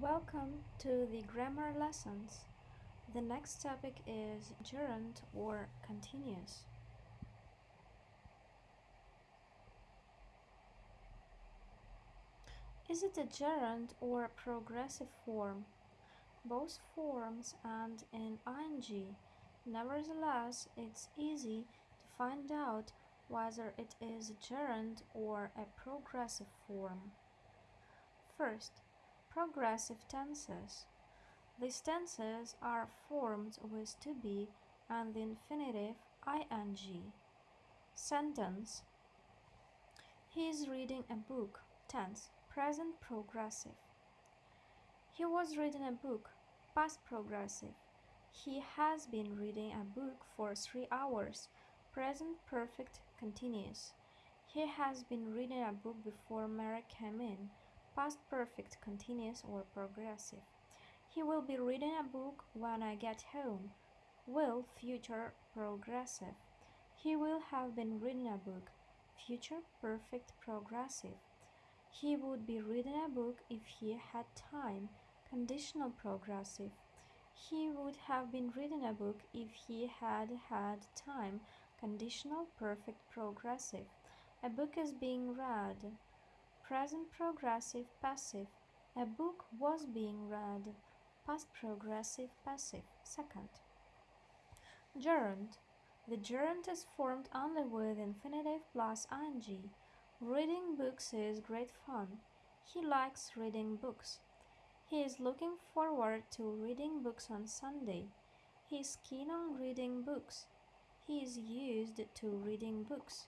Welcome to the grammar lessons. The next topic is gerund or continuous. Is it a gerund or a progressive form? Both forms and in ing. Nevertheless, it's easy to find out whether it is a gerund or a progressive form. First, progressive tenses. These tenses are formed with to be and the infinitive ing. Sentence He is reading a book. Tense present progressive. He was reading a book. Past progressive. He has been reading a book for three hours. Present perfect continuous. He has been reading a book before Mary came in past perfect continuous or progressive. He will be reading a book when I get home. Will future progressive. He will have been reading a book. Future perfect progressive. He would be reading a book if he had time. Conditional progressive. He would have been reading a book if he had had time. Conditional perfect progressive. A book is being read. Present progressive passive. A book was being read. Past progressive passive. Second. Gerund. The gerund is formed only with infinitive plus ing. Reading books is great fun. He likes reading books. He is looking forward to reading books on Sunday. He is keen on reading books. He is used to reading books.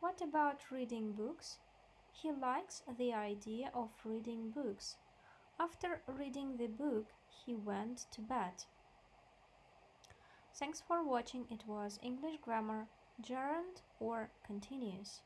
What about reading books? He likes the idea of reading books. After reading the book, he went to bed. Thanks for watching. It was English grammar, gerund or continuous.